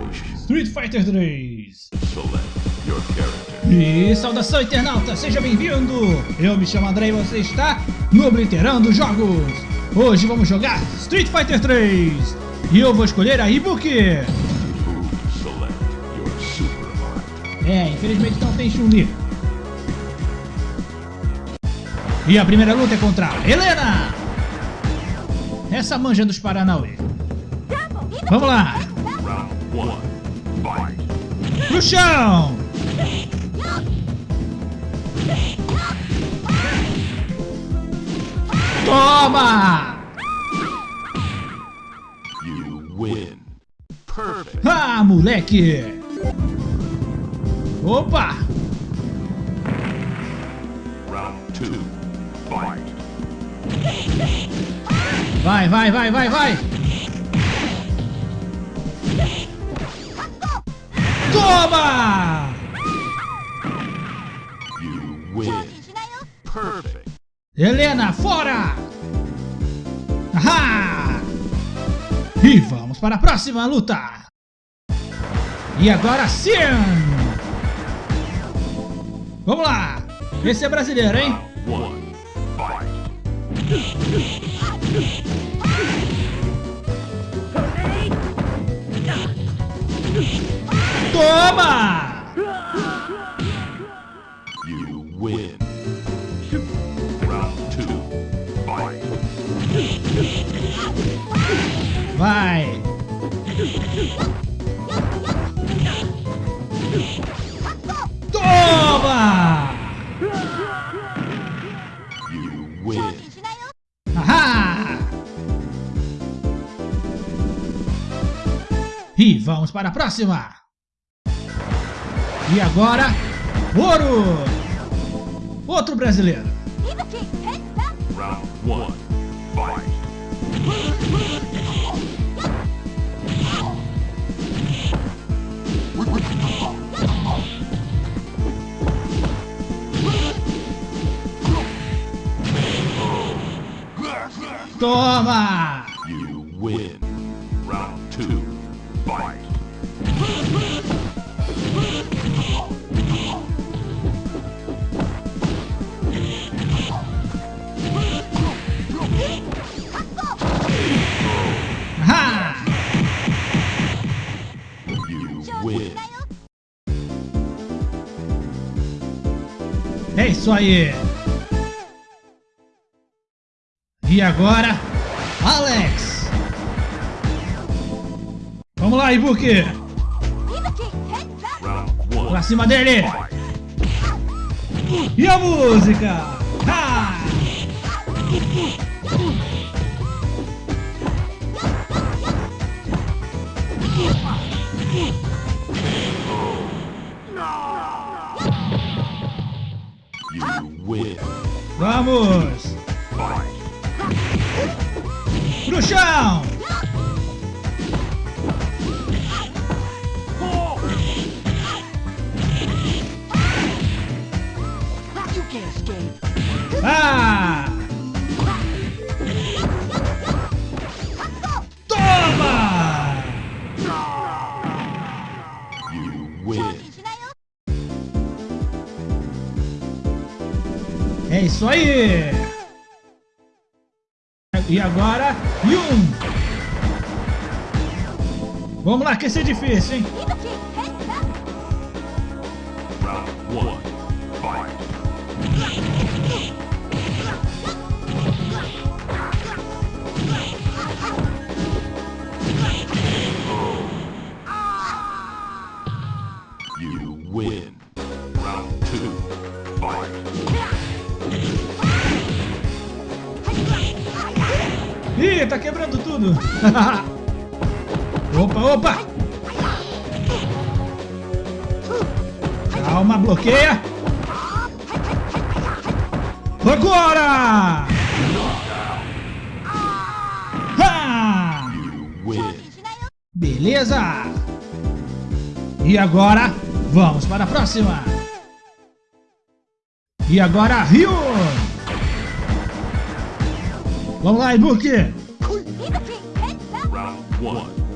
generation. Street Fighter 3. Select your character. E saudação internauta, seja bem-vindo! Eu me chamo André e você está no Obliterando Jogos. Hoje vamos jogar Street Fighter 3. E eu vou escolher a Ibuki. Who select your super art. É, infelizmente não tem Chun-Li. E a primeira luta é contra a Helena. Essa manja dos Paranauê. Vamos lá. Pro chão! Toma! You win. Perfect. Ah, moleque! Opa! Round two. Fight. Vai, vai, vai, vai, vai! Toma! You win. Perfect. Helena, fora! Ahá! E vamos para a próxima luta! E agora sim! Vamos lá! Esse é brasileiro, hein? One. Toma! You win. Ahá! E vamos para a próxima! E agora, ouro! Outro brasileiro! Round one. Fight. Toma! You win. Round two. Fight. Ahá! You win. É isso aí! E agora, Alex! Vamos lá, Ibuki! Pra cima dele! E a música? Ha! Vamos! Win. É isso aí! E agora, Yun! Vamos lá, que esse é difícil, hein? Round one. Fight. Ih, tá quebrando tudo! opa, opa! Calma, bloqueia! Agora! Ha! Beleza! E agora, vamos para a próxima! E agora, Ryu! Vamos lá, Ibuki!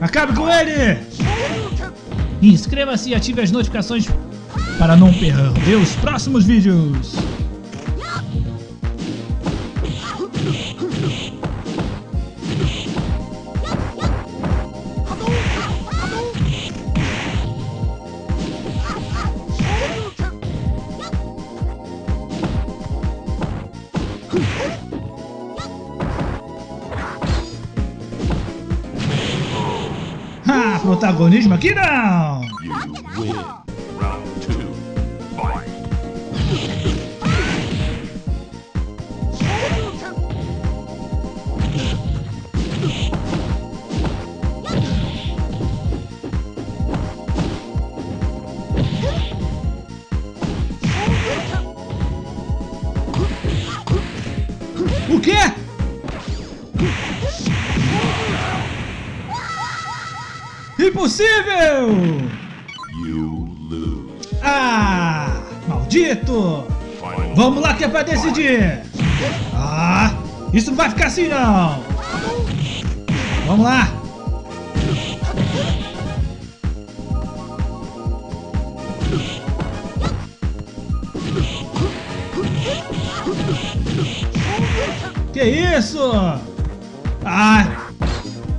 Acabe com ele! inscreva-se e ative as notificações para não perder os próximos vídeos. Protagonismo aqui não! O quê? Impossível! You lose. Ah, maldito! Vamos lá que é pra decidir! Ah, isso não vai ficar assim não! Vamos lá! Que isso? Ah!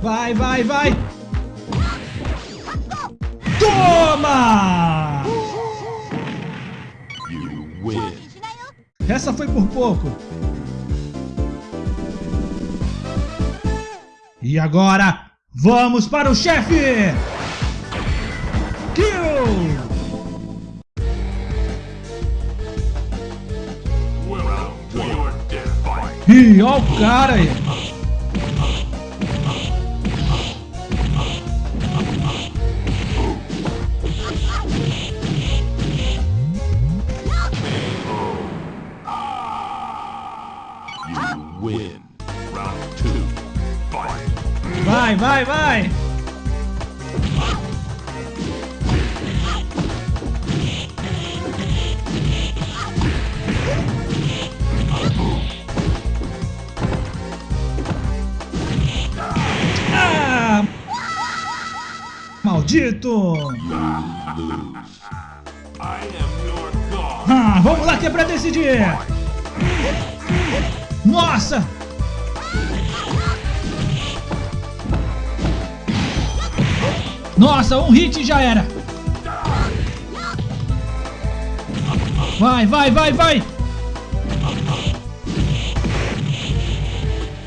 Vai, vai, vai! Toma! You win. Essa foi por pouco. E agora, vamos para o chefe! Kill! Ih, ó o cara aí! Vai, vai! Ah! Maldito! Ah, vamos lá que é pra decidir! Nossa! Nossa, um hit já era! Vai, vai, vai, vai!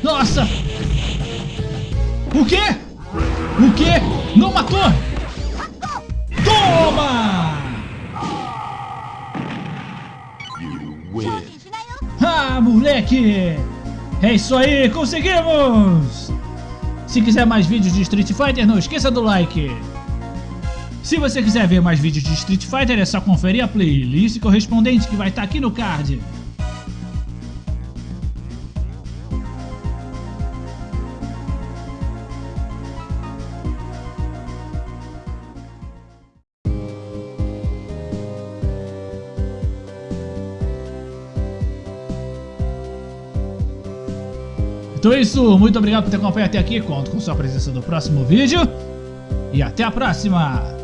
Nossa! O quê? O quê? Não matou! Toma! Ah, moleque! É isso aí, conseguimos! Se quiser mais vídeos de Street Fighter, não esqueça do like! Se você quiser ver mais vídeos de Street Fighter, é só conferir a playlist correspondente que vai estar aqui no card. Então é isso, muito obrigado por ter acompanhado até aqui, conto com sua presença no próximo vídeo e até a próxima!